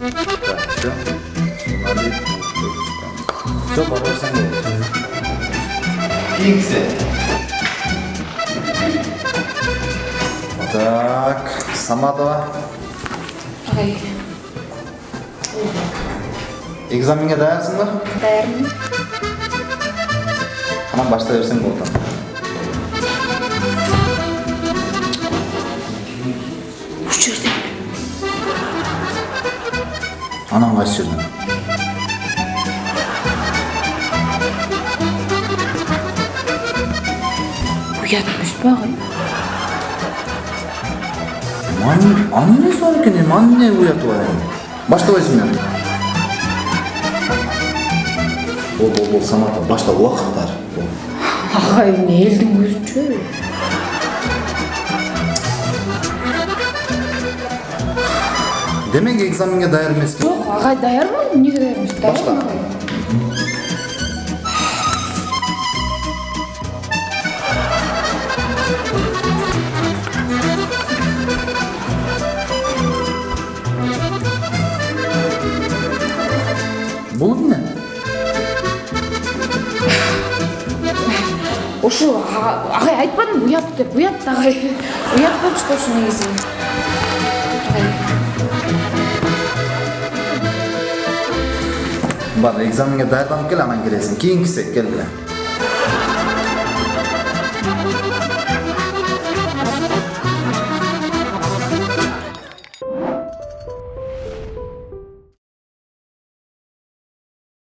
Так, все. Сумали. Все, бара берсең болот. Кийингиси. Так, Саматова. ағай Экзаменге даярсың ба? даярмын Анан баштай берсең болот. Анан кайсы жерден? уят емес па ағай анын несі бар екен эми? Анын не уяты бар эми? Баштабайсың мен. Бол, бол, бол, Самата, башта уақыт бар. Бол. ағай эмне элдин көзүнчө Демек экзаменге даяр эмеспин. жок ағай даярмын эмнеге даяр эмес Башла. Бул эмне? ошо а- ағай айтпадым уят деп уят да ағай уят да ошо негизи ағай Бар, экзаменге даярданып кел, анан келесиң. Кийинкиси кел эле.